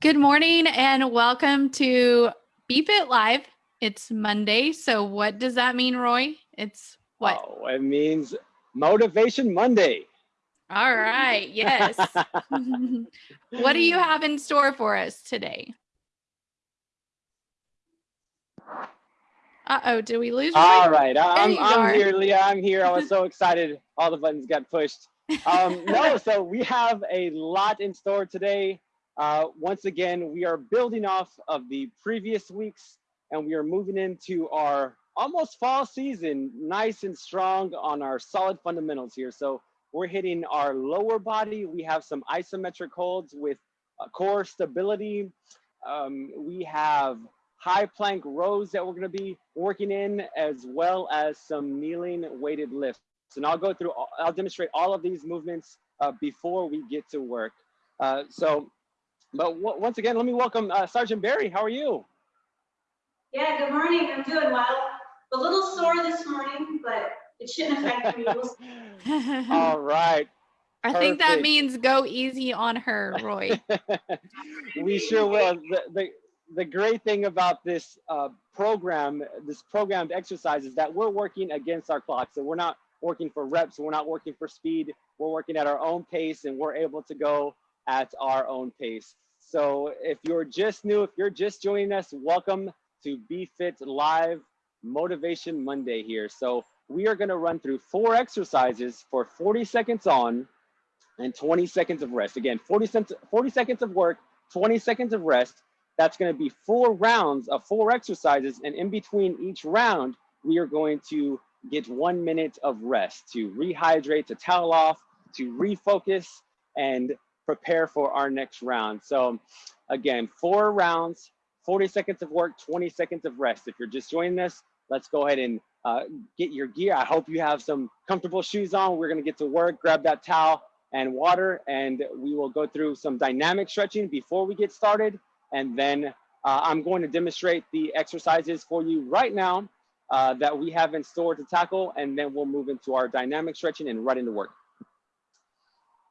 Good morning and welcome to Be Fit Live. It's Monday. So, what does that mean, Roy? It's what? Oh, it means Motivation Monday. All right. Yes. what do you have in store for us today? Uh oh, did we lose? Roy? All right. I'm, I'm here, Leah. I'm here. I was so excited. All the buttons got pushed. Um, no, so we have a lot in store today. Uh, once again, we are building off of the previous weeks and we are moving into our almost fall season, nice and strong on our solid fundamentals here. So we're hitting our lower body. We have some isometric holds with uh, core stability. Um, we have high plank rows that we're gonna be working in as well as some kneeling weighted lifts. And I'll go through, I'll demonstrate all of these movements uh, before we get to work. Uh, so but w- once again, let me welcome uh, Sergeant Barry. How are you? Yeah, good morning. I'm doing well. A little sore this morning, but it shouldn't affect me. We'll. All right. I think that means go easy on her, Roy. we sure will. The, the, the great thing about this uh, program, this programmed exercise, is that we're working against our clock. So we're not working for reps, we're not working for speed, we're working at our own pace, and we're able to go at our own pace. So if you're just new, if you're just joining us, welcome to Be Fit Live Motivation Monday here. So we are going to run through four exercises for 40 seconds on and 20 seconds of rest. Again, 40, cents, 40 seconds of work, 20 seconds of rest. That's going to be four rounds of four exercises. And in between each round, we are going to get one minute of rest to rehydrate, to towel off, to refocus, and prepare for our next round. So again, four rounds, 40 seconds of work, 20 seconds of rest. If you're just joining us, let's go ahead and uh, get your gear. I hope you have some comfortable shoes on. We're gonna get to work, grab that towel and water, and we will go through some dynamic stretching before we get started. And then uh, I'm going to demonstrate the exercises for you right now uh, that we have in store to tackle, and then we'll move into our dynamic stretching and right into work.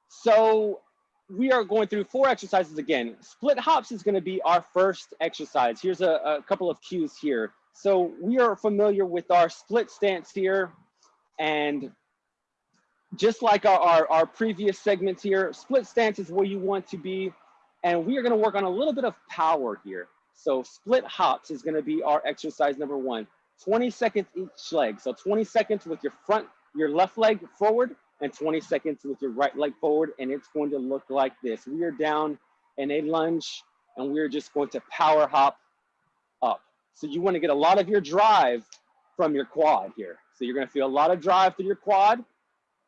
So we are going through four exercises again. Split hops is going to be our first exercise. Here's a, a couple of cues here. So we are familiar with our split stance here. And just like our, our, our previous segments here, split stance is where you want to be. And we are going to work on a little bit of power here. So split hops is going to be our exercise number one. 20 seconds each leg. So 20 seconds with your front, your left leg forward and 20 seconds with your right leg forward. And it's going to look like this. We are down in a lunge and we're just going to power hop up. So you want to get a lot of your drive from your quad here. So you're going to feel a lot of drive through your quad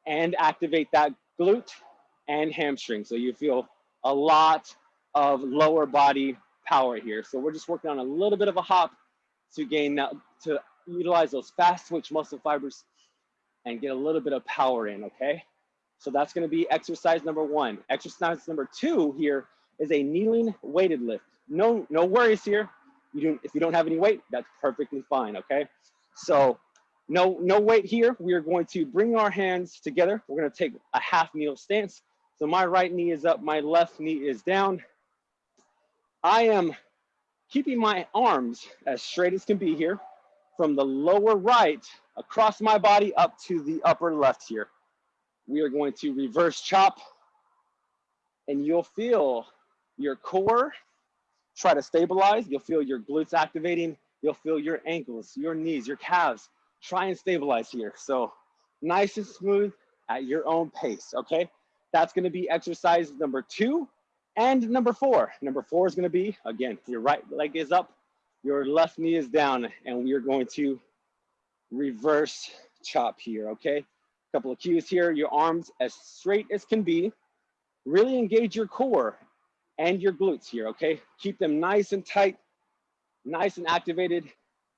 and activate that glute and hamstring. So you feel a lot of lower body power here. So we're just working on a little bit of a hop to gain that, to utilize those fast twitch muscle fibers and get a little bit of power in, okay? So that's gonna be exercise number one. Exercise number two here is a kneeling weighted lift. No, no worries here. You don't, if you don't have any weight, that's perfectly fine, okay? So no, no weight here. We are going to bring our hands together. We're gonna take a half kneel stance. So my right knee is up, my left knee is down. I am keeping my arms as straight as can be here from the lower right across my body up to the upper left here. We are going to reverse chop and you'll feel your core try to stabilize. You'll feel your glutes activating. You'll feel your ankles, your knees, your calves. Try and stabilize here. So nice and smooth at your own pace, okay? That's gonna be exercise number two and number four. Number four is gonna be, again, your right leg is up, your left knee is down, and we are going to reverse chop here, okay? A Couple of cues here, your arms as straight as can be. Really engage your core and your glutes here, okay? Keep them nice and tight, nice and activated,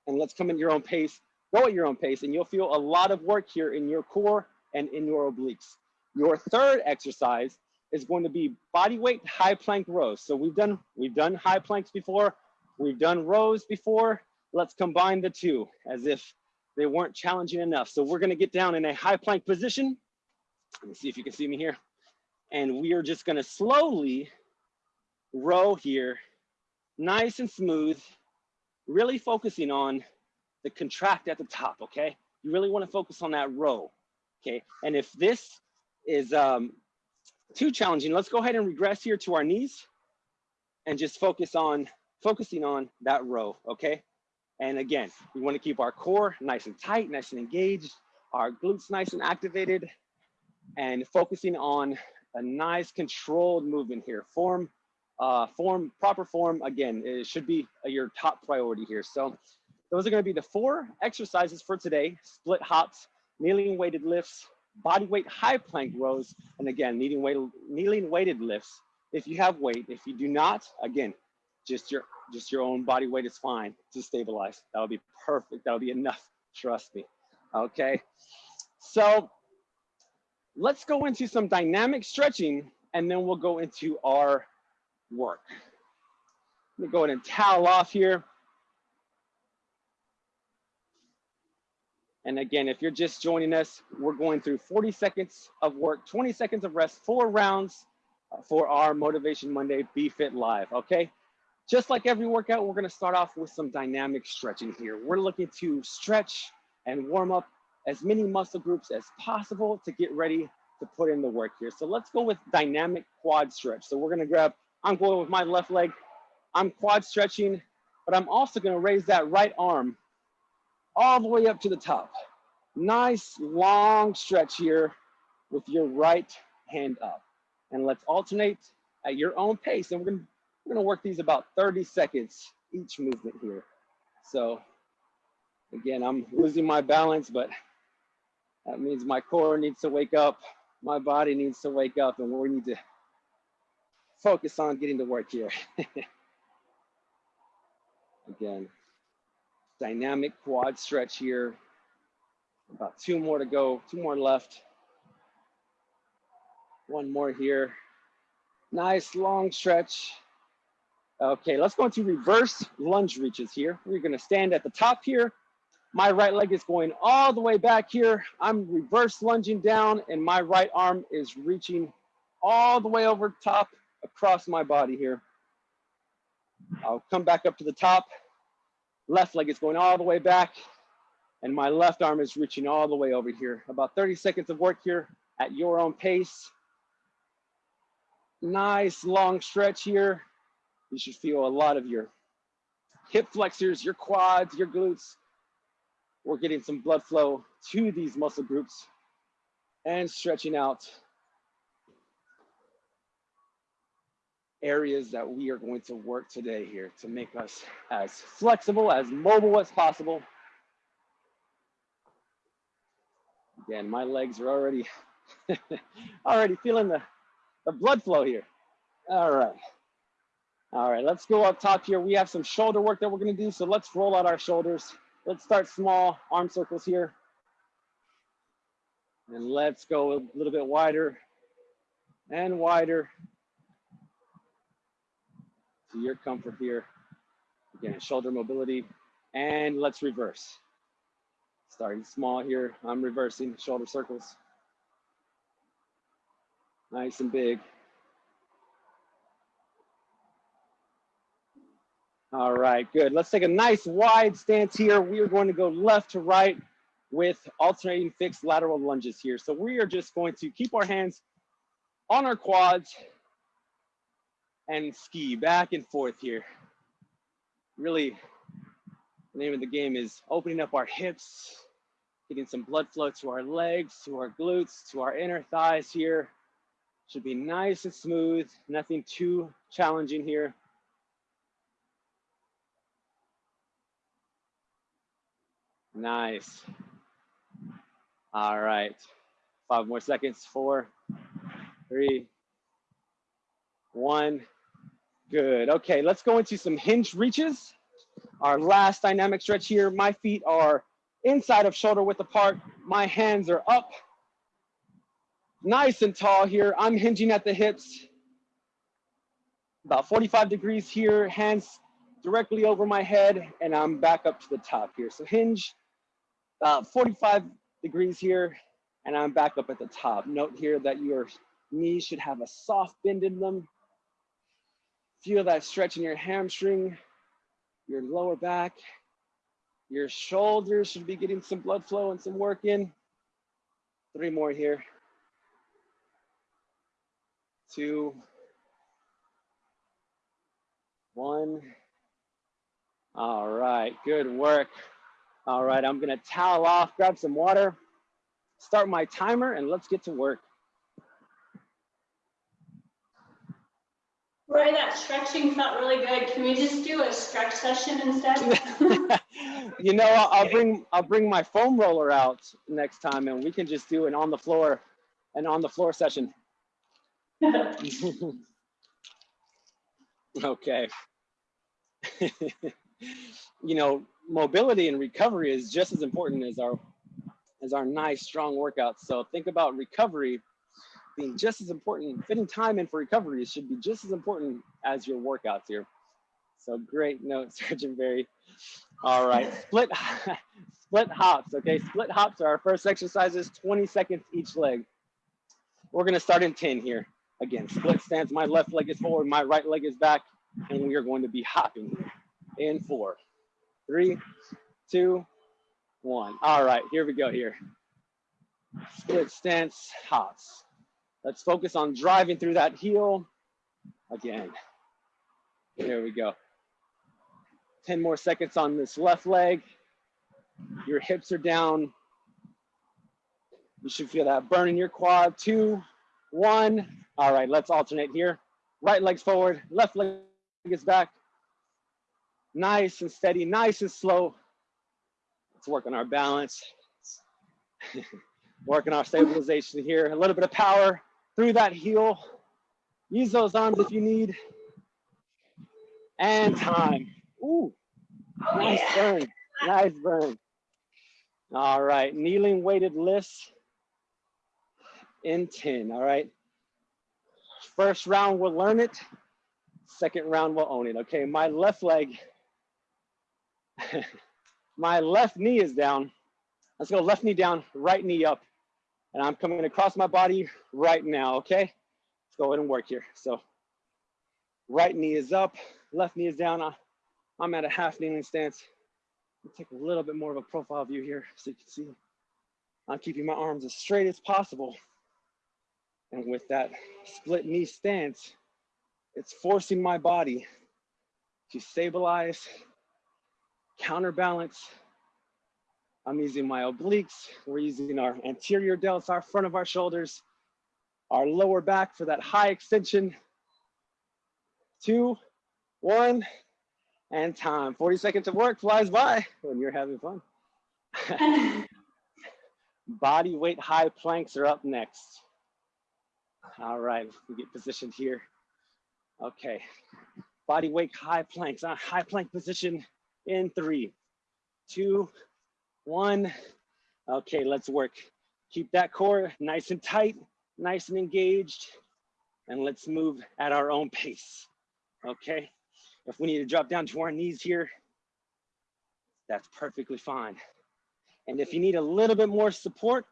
and let's come at your own pace. Go at your own pace, and you'll feel a lot of work here in your core and in your obliques. Your third exercise is going to be body weight high plank rows. So we've done we've done high planks before, we've done rows before. Let's combine the two as if they weren't challenging enough. So we're gonna get down in a high plank position. Let me see if you can see me here. And we are just gonna slowly row here, nice and smooth, really focusing on the contract at the top, okay? You really wanna focus on that row, okay? And if this is um, too challenging, let's go ahead and regress here to our knees and just focus on, focusing on that row, okay? And again, we wanna keep our core nice and tight, nice and engaged, our glutes nice and activated, and focusing on a nice controlled movement here. Form, uh, form, proper form, again, it should be your top priority here. So those are gonna be the four exercises for today, split hops, kneeling weighted lifts, body weight high plank rows, and again, kneeling, weight, kneeling weighted lifts. If you have weight, if you do not, again, just your, just your own body weight is fine to stabilize. That would be perfect. That would be enough, trust me, okay? So let's go into some dynamic stretching and then we'll go into our work. Let me go ahead and towel off here. And again, if you're just joining us, we're going through 40 seconds of work, 20 seconds of rest, four rounds uh, for our Motivation Monday Be Fit Live, okay? Just like every workout, we're gonna start off with some dynamic stretching here. We're looking to stretch and warm up as many muscle groups as possible to get ready to put in the work here. So let's go with dynamic quad stretch. So we're gonna grab, I'm going with my left leg. I'm quad stretching, but I'm also gonna raise that right arm all the way up to the top. Nice long stretch here with your right hand up. And let's alternate at your own pace. And we're gonna, we're gonna work these about 30 seconds each movement here. So again, I'm losing my balance, but that means my core needs to wake up, my body needs to wake up, and we need to focus on getting to work here. Again, dynamic quad stretch here. About two more to go, two more left. One more here. Nice long stretch. Okay, let's go into reverse lunge reaches here. We're gonna stand at the top here my right leg is going all the way back here. I'm reverse lunging down and my right arm is reaching all the way over top across my body here. I'll come back up to the top. Left leg is going all the way back and my left arm is reaching all the way over here. About 30 seconds of work here at your own pace. Nice long stretch here. You should feel a lot of your hip flexors, your quads, your glutes we're getting some blood flow to these muscle groups and stretching out areas that we are going to work today here to make us as flexible, as mobile as possible. Again, my legs are already, already feeling the, the blood flow here. All right. All right, let's go up top here. We have some shoulder work that we're gonna do. So let's roll out our shoulders. Let's start small, arm circles here. And let's go a little bit wider and wider to your comfort here. Again, shoulder mobility. And let's reverse. Starting small here, I'm reversing shoulder circles. Nice and big. All right, good. Let's take a nice wide stance here. We are going to go left to right with alternating fixed lateral lunges here. So we are just going to keep our hands on our quads and ski back and forth here. Really, the name of the game is opening up our hips, getting some blood flow to our legs, to our glutes, to our inner thighs here. Should be nice and smooth, nothing too challenging here. Nice. All right. Five more seconds. Four, three, one. Good. Okay, let's go into some hinge reaches. Our last dynamic stretch here. My feet are inside of shoulder width apart. My hands are up. Nice and tall here. I'm hinging at the hips. About 45 degrees here. Hands directly over my head and I'm back up to the top here. So hinge uh, 45 degrees here, and I'm back up at the top. Note here that your knees should have a soft bend in them. Feel that stretch in your hamstring, your lower back, your shoulders should be getting some blood flow and some work in. Three more here. Two, one. All right, good work. All right, I'm gonna towel off, grab some water, start my timer, and let's get to work. Roy, that stretching felt really good. Can we just do a stretch session instead? you know, I'll, I'll bring I'll bring my foam roller out next time, and we can just do an on the floor, an on the floor session. okay. you know, mobility and recovery is just as important as our as our nice strong workouts. So think about recovery being just as important. Fitting time in for recovery should be just as important as your workouts here. So great note, Sergeant Barry. All right, split split hops. Okay, split hops are our first exercises. 20 seconds each leg. We're gonna start in 10 here. Again, split stance. My left leg is forward, my right leg is back, and we are going to be hopping in four, three, two, one. All right, here we go here. Split stance hops. Let's focus on driving through that heel. Again, there we go. 10 more seconds on this left leg. Your hips are down. You should feel that burn in your quad. Two, one. All right, let's alternate here. Right leg's forward, left leg is back. Nice and steady, nice and slow. Let's work on our balance. Working our stabilization here. A little bit of power through that heel. Use those arms if you need. And time. Ooh, nice burn, nice burn. All right, kneeling weighted lifts in 10, all right? First round, we'll learn it. Second round, we'll own it, okay? My left leg, my left knee is down. Let's go left knee down, right knee up. And I'm coming across my body right now, okay? Let's go ahead and work here. So right knee is up, left knee is down. I'm at a half kneeling stance. I'll take a little bit more of a profile view here so you can see. I'm keeping my arms as straight as possible. And with that split knee stance, it's forcing my body to stabilize, counterbalance, I'm using my obliques. We're using our anterior delts, our front of our shoulders, our lower back for that high extension. Two, one, and time. 40 seconds of work flies by when you're having fun. Body weight high planks are up next. All right, we get positioned here. Okay, body weight high planks, uh, high plank position in three, two, one. Okay, let's work. Keep that core nice and tight, nice and engaged, and let's move at our own pace. Okay, if we need to drop down to our knees here, that's perfectly fine. And if you need a little bit more support,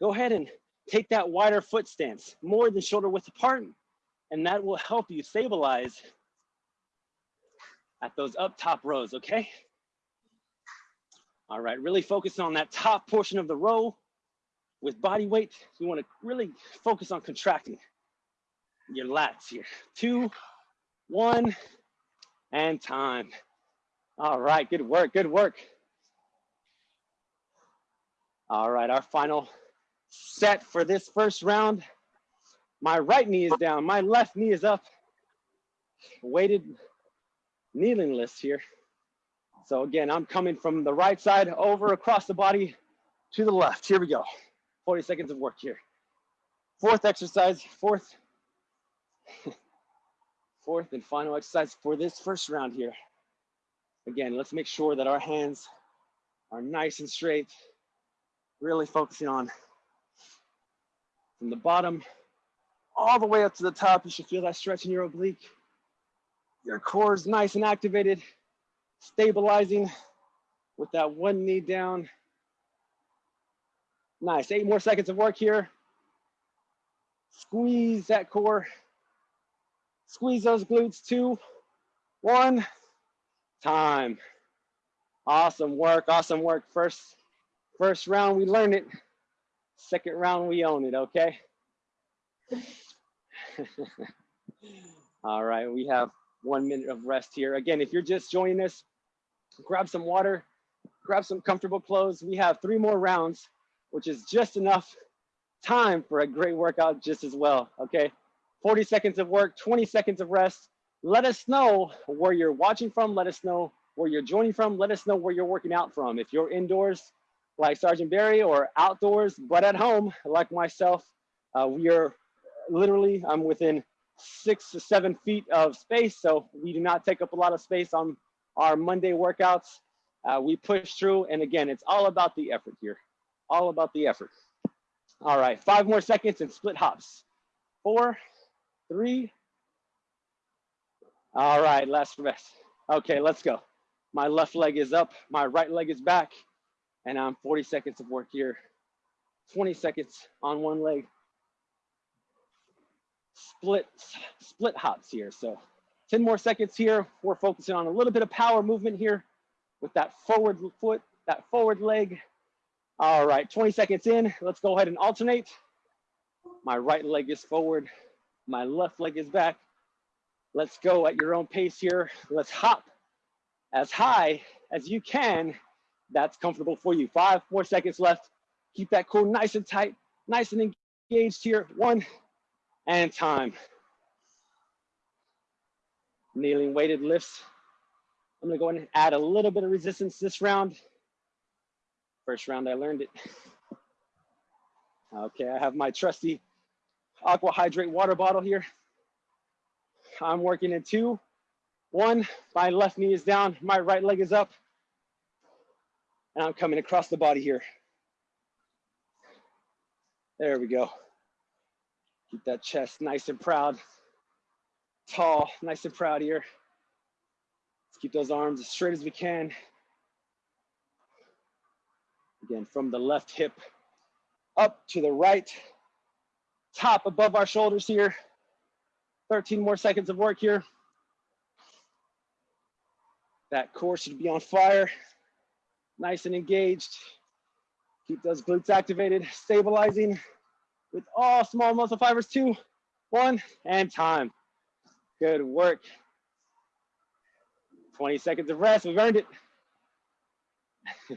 go ahead and take that wider foot stance, more than shoulder width apart, and that will help you stabilize at those up top rows, okay? All right, really focus on that top portion of the row with body weight. You wanna really focus on contracting your lats here. Two, one, and time. All right, good work, good work. All right, our final set for this first round. My right knee is down, my left knee is up. Weighted kneeling list here. So again, I'm coming from the right side over across the body to the left. Here we go. 40 seconds of work here. Fourth exercise, fourth, fourth and final exercise for this first round here. Again, let's make sure that our hands are nice and straight, really focusing on from the bottom all the way up to the top. You should feel that stretch in your oblique. Your core is nice and activated stabilizing with that one knee down. Nice, eight more seconds of work here. Squeeze that core. Squeeze those glutes. Two, one, time. Awesome work, awesome work. First, first round, we learn it. Second round, we own it, okay? All right, we have one minute of rest here. Again, if you're just joining us, grab some water, grab some comfortable clothes. We have three more rounds, which is just enough time for a great workout just as well, okay? 40 seconds of work, 20 seconds of rest. Let us know where you're watching from. Let us know where you're joining from. Let us know where you're working out from. If you're indoors, like Sergeant Barry, or outdoors, but at home, like myself, uh, we are literally, I'm within six to seven feet of space. So we do not take up a lot of space on our Monday workouts. Uh, we push through. And again, it's all about the effort here. All about the effort. All right, five more seconds and split hops. Four, three. All right, last rest. Okay, let's go. My left leg is up, my right leg is back, and I'm 40 seconds of work here. 20 seconds on one leg. Split, split hops here. So 10 more seconds here. We're focusing on a little bit of power movement here with that forward foot, that forward leg. All right, 20 seconds in. Let's go ahead and alternate. My right leg is forward. My left leg is back. Let's go at your own pace here. Let's hop as high as you can. That's comfortable for you. Five more seconds left. Keep that core nice and tight, nice and engaged here. One and time. Kneeling weighted lifts. I'm gonna go and add a little bit of resistance this round. First round, I learned it. Okay, I have my trusty aqua hydrate water bottle here. I'm working in two, one, my left knee is down, my right leg is up, and I'm coming across the body here. There we go. Keep that chest nice and proud, tall, nice and proud here. Let's keep those arms as straight as we can. Again, from the left hip up to the right, top above our shoulders here. 13 more seconds of work here. That core should be on fire, nice and engaged. Keep those glutes activated, stabilizing with all small muscle fibers. Two, one, and time. Good work. 20 seconds of rest, we've earned it.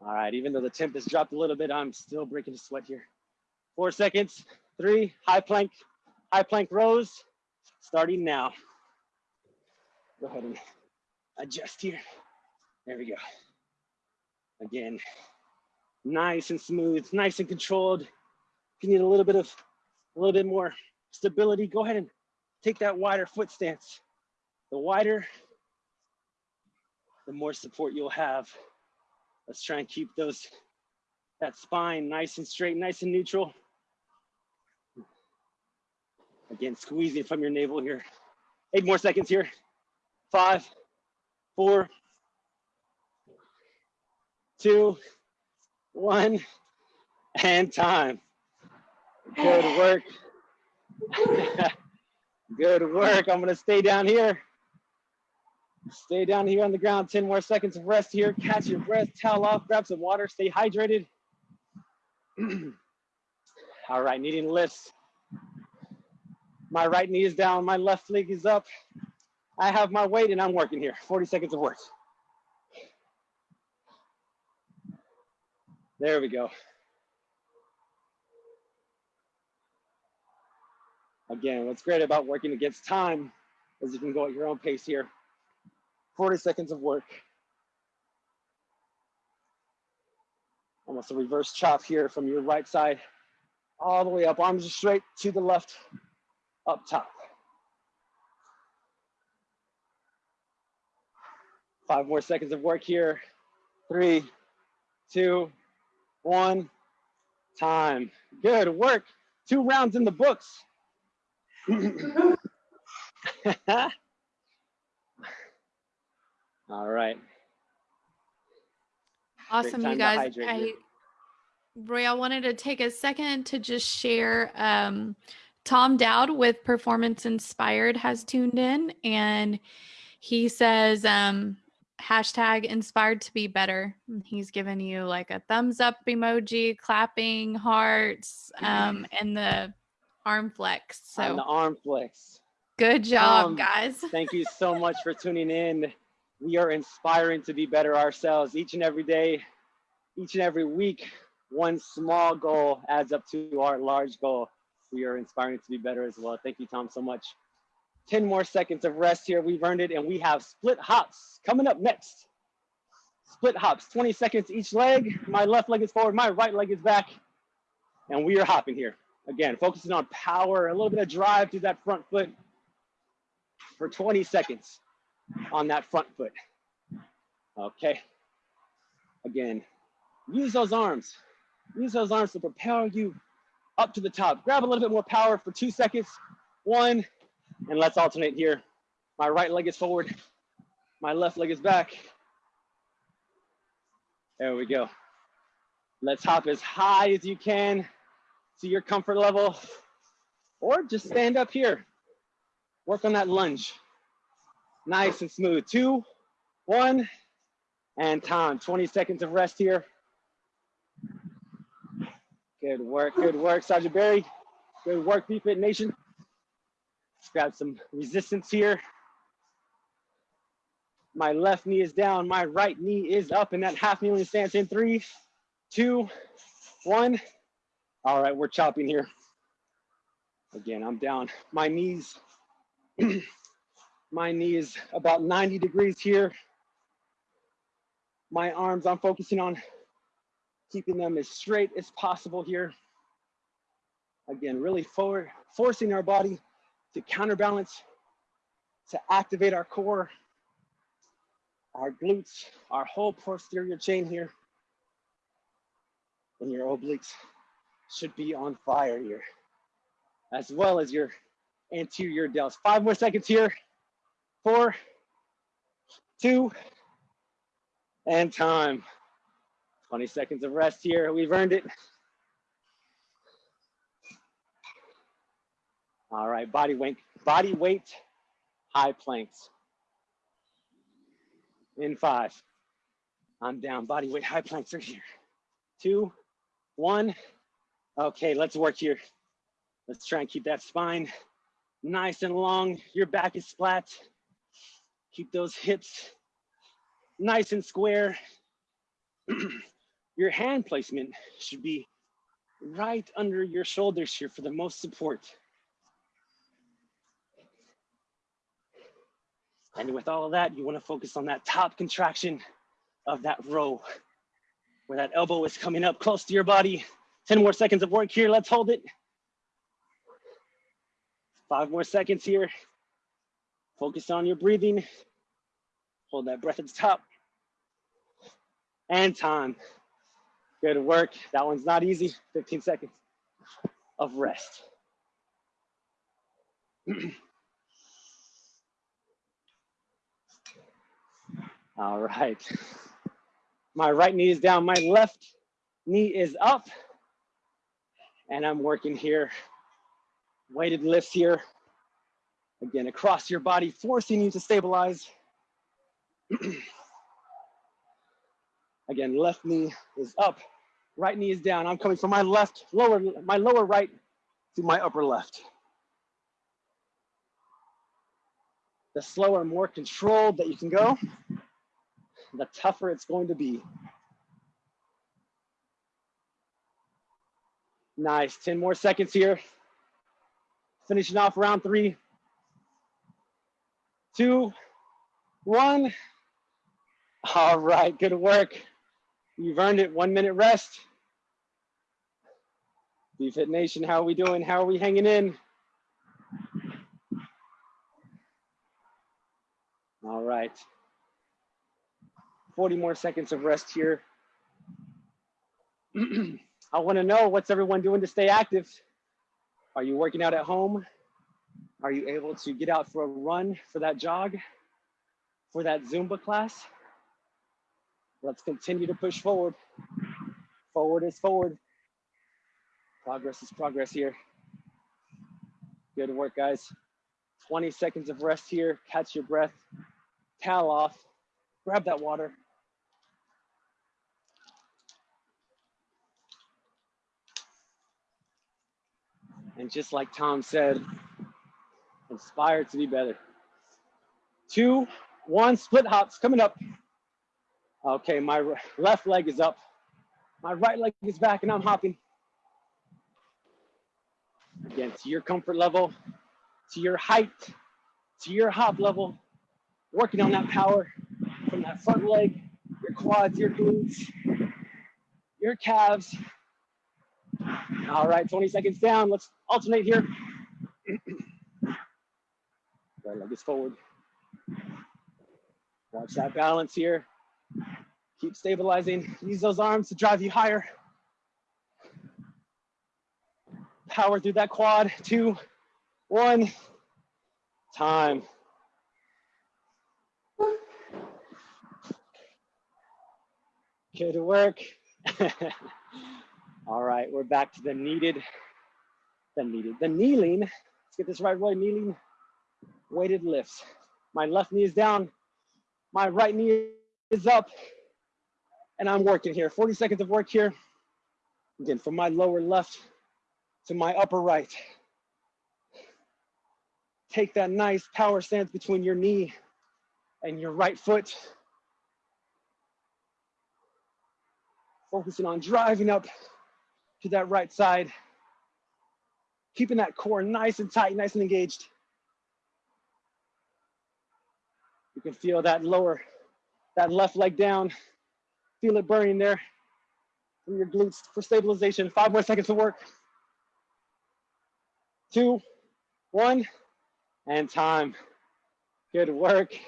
All right, even though the temp has dropped a little bit, I'm still breaking a sweat here. Four seconds, three, high plank, high plank rows, starting now. Go ahead and adjust here. There we go. Again, nice and smooth, nice and controlled. If you need a little bit of, a little bit more stability, go ahead and take that wider foot stance. The wider, the more support you'll have. Let's try and keep those, that spine nice and straight, nice and neutral. Again, squeezing from your navel here. Eight more seconds here. Five, four, two, one, and time. Good work. Good work. I'm gonna stay down here. Stay down here on the ground. 10 more seconds of rest here. Catch your breath, towel off, grab some water, stay hydrated. All right, needing lifts. My right knee is down, my left leg is up. I have my weight and I'm working here. 40 seconds of work. There we go. Again, what's great about working against time is you can go at your own pace here. 40 seconds of work. Almost a reverse chop here from your right side all the way up, arms straight to the left, up top. Five more seconds of work here. Three, two, one, time. Good work. Two rounds in the books. All right. Awesome, you guys. I. Roy, I wanted to take a second to just share. Um, Tom Dowd with Performance Inspired has tuned in and he says, um, hashtag inspired to be better. He's given you like a thumbs up emoji, clapping hearts, um, and the arm flex. So On the arm flex. good job, Um, guys. Thank you so much for tuning in. We are inspiring to be better ourselves each and every day, each and every week. One small goal adds up to our large goal. We are inspiring to be better as well. Thank you, Tom, so much. 10 more seconds of rest here. We've earned it, and we have split hops coming up next. Split hops, 20 seconds each leg. My left leg is forward, my right leg is back, and we are hopping here. Again, focusing on power, a little bit of drive through that front foot for 20 seconds on that front foot. Okay. Again, use those arms. Use those arms to propel you up to the top. Grab a little bit more power for two seconds. One, and let's alternate here. My right leg is forward. My left leg is back. There we go. Let's hop as high as you can to your comfort level, or just stand up here. Work on that lunge. Nice and smooth. Two, one, and time. 20 seconds of rest here. Good work, good work, Sergeant Barry. Good work, BFit Nation. Grab some resistance here. My left knee is down, my right knee is up in that half kneeling stance in three, two, one. All right, we're chopping here. Again, I'm down. My knees, my knee is about 90 degrees here. My arms, I'm focusing on keeping them as straight as possible here. Again, really forward, forcing our body to counterbalance, to activate our core, our glutes, our whole posterior chain here. And your obliques should be on fire here, as well as your anterior delts. Five more seconds here. Four, two, and time. 20 seconds of rest here. We've earned it. All right, body weight, body weight, high planks. In five. I'm down. Body weight, high planks are here. Two, one. Okay, let's work here. Let's try and keep that spine nice and long. Your back is flat. Keep those hips nice and square. your hand placement should be right under your shoulders here for the most support. And with all of that, you wanna focus on that top contraction of that row, where that elbow is coming up close to your body. 10 more seconds of work here, let's hold it. Five more seconds here. Focus on your breathing. Hold that breath at the top. And time. Good work. That one's not easy. 15 seconds of rest. All right. My right knee is down, my left knee is up. And I'm working here. Weighted lifts here. Again, across your body, forcing you to stabilize. Again, left knee is up, right knee is down. I'm coming from my left, lower, my lower right to my upper left. The slower, more controlled that you can go, the tougher it's going to be. Nice, 10 more seconds here. Finishing off round three, two, one. All right, good work. You've earned it, one minute rest. BFit Nation, how are we doing? How are we hanging in? All right. 40 more seconds of rest here. I wanna know what's everyone doing to stay active? Are you working out at home? Are you able to get out for a run, for that jog, for that Zumba class? Let's continue to push forward. Forward is forward. Progress is progress here. Good work, guys. 20 seconds of rest here. Catch your breath. Towel off. Grab that water. And just like Tom said, inspired to be better. Two, one, split hops coming up. Okay, my left leg is up. My right leg is back and I'm hopping. Again, to your comfort level, to your height, to your hop level, working on that power from that front leg, your quads, your glutes, your calves. All right, 20 seconds down. Let's alternate here. right leg is forward. Watch that balance here. Keep stabilizing. Use those arms to drive you higher. Power through that quad. Two, one, time. Good work. All right, we're back to the needed, the needed, the kneeling. Let's get this right way, kneeling, weighted lifts. My left knee is down, my right knee is up, and I'm working here. 40 seconds of work here. Again, from my lower left to my upper right. Take that nice power stance between your knee and your right foot. Focusing on driving up to that right side. Keeping that core nice and tight, nice and engaged. You can feel that lower, that left leg down. Feel it burning there from your glutes for stabilization. Five more seconds of work. Two, one, and time. Good work.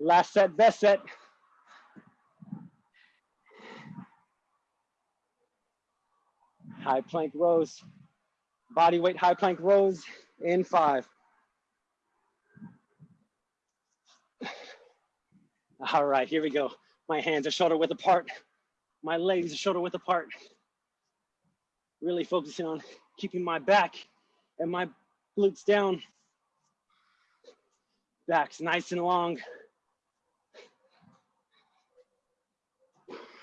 Last set, best set. High plank rows. Body weight high plank rows in five. All right, here we go. My hands are shoulder width apart. My legs are shoulder width apart. Really focusing on keeping my back and my glutes down. Back's nice and long.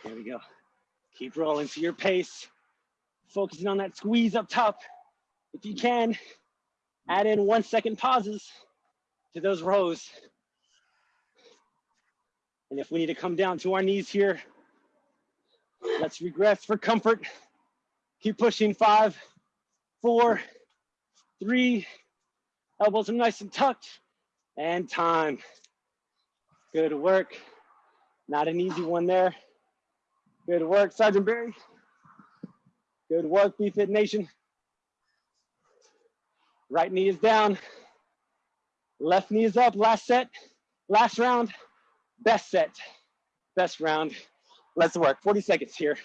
There we go. Keep rolling to your pace. Focusing on that squeeze up top. If you can, add in one second pauses to those rows. And if we need to come down to our knees here, let's regress for comfort. Keep pushing five, four, three, elbows are nice and tucked, and time. Good work. Not an easy one there. Good work, Sergeant Barry. Good work, BFit Nation. Right knee is down. Left knee is up. Last set, last round, best set, best round. Let's work. 40 seconds here.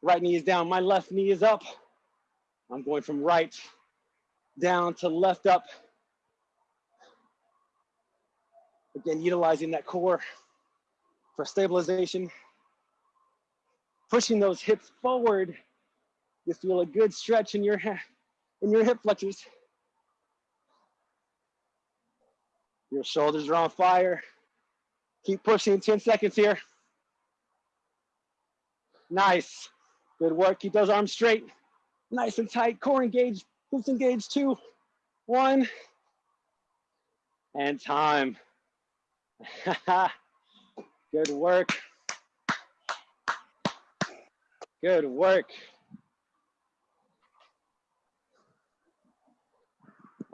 Right knee is down. My left knee is up. I'm going from right down to left up. Again, utilizing that core for stabilization. Pushing those hips forward. You feel a good stretch in your, in your hip flexors. Your shoulders are on fire. Keep pushing 10 seconds here. Nice. Good work. Keep those arms straight. Nice and tight. Core engaged. Glutes engaged. Two, one, and time. Good work. Good work.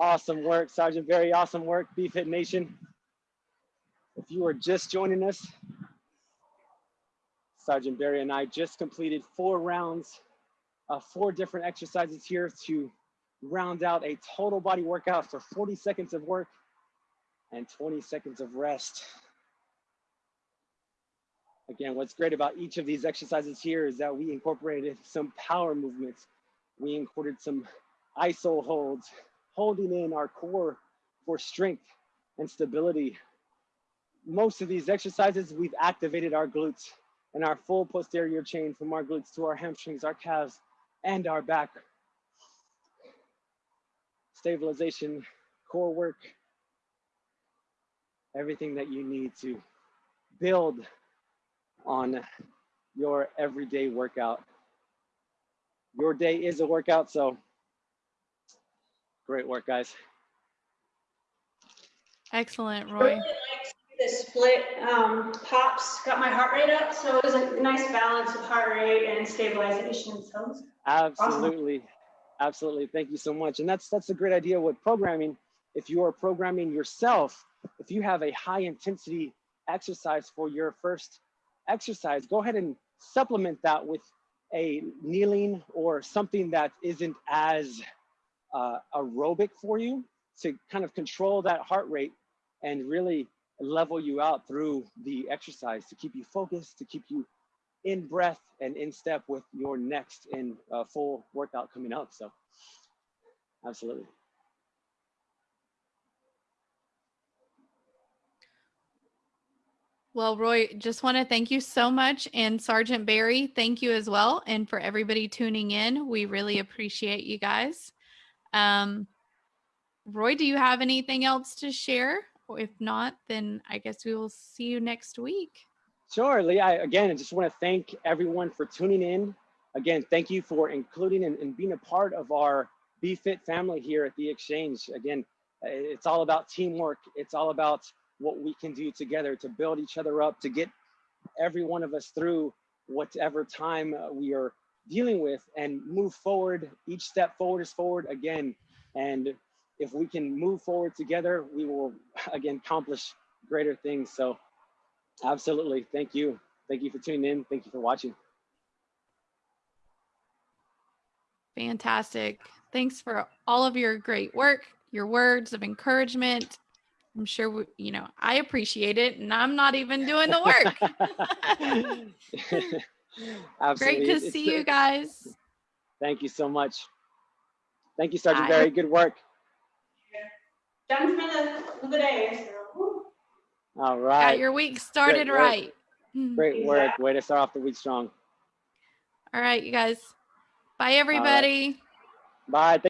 Awesome work, Sergeant Barry awesome work, BFit Nation. If you are just joining us, Sergeant Barry and I just completed four rounds of four different exercises here to round out a total body workout for 40 seconds of work and 20 seconds of rest. Again, what's great about each of these exercises here is that we incorporated some power movements. We included some iso holds, holding in our core for strength and stability. Most of these exercises, we've activated our glutes and our full posterior chain from our glutes to our hamstrings, our calves, and our back. Stabilization, core work, everything that you need to build on your everyday workout. Your day is a workout, so great work, guys. Excellent, Really Roy. like The split um, pops got my heart rate up, so it was a nice balance of heart rate and stabilization. So it was Absolutely. Absolutely. Thank you so much. And that's that's a great idea with programming. If you are programming yourself, if you have a high intensity exercise for your first exercise, go ahead and supplement that with a kneeling or something that isn't as uh, aerobic for you to kind of control that heart rate and really level you out through the exercise to keep you focused, to keep you in breath and in step with your next and uh, full workout coming up. So, absolutely. Well, Roy, just want to thank you so much. And Sergeant Barry, thank you as well. And for everybody tuning in, we really appreciate you guys. Um, Roy, do you have anything else to share? If not, then I guess we will see you next week. Sure, Lee. I, again, I just want to thank everyone for tuning in. Again, thank you for including and, and being a part of our Be Fit family here at the Exchange. Again, it's all about teamwork. It's all about what we can do together to build each other up, to get every one of us through whatever time uh, we are dealing with and move forward. Each step forward is forward again. And if we can move forward together, we will again accomplish greater things. So, absolutely. Thank you. Thank you for tuning in. Thank you for watching. Fantastic. Thanks for all of your great work, your words of encouragement. I'm sure, we, you know, I appreciate it and I'm not even doing the work. Absolutely. Great to It's- see you guys. Thank you so much. Thank you, Sergeant Bye. Barry. Good work. done for the, the day. So, whew. Got your week started work. right. Great work. Way to start off the week strong. All right, you guys. Bye, everybody. Bye. Thank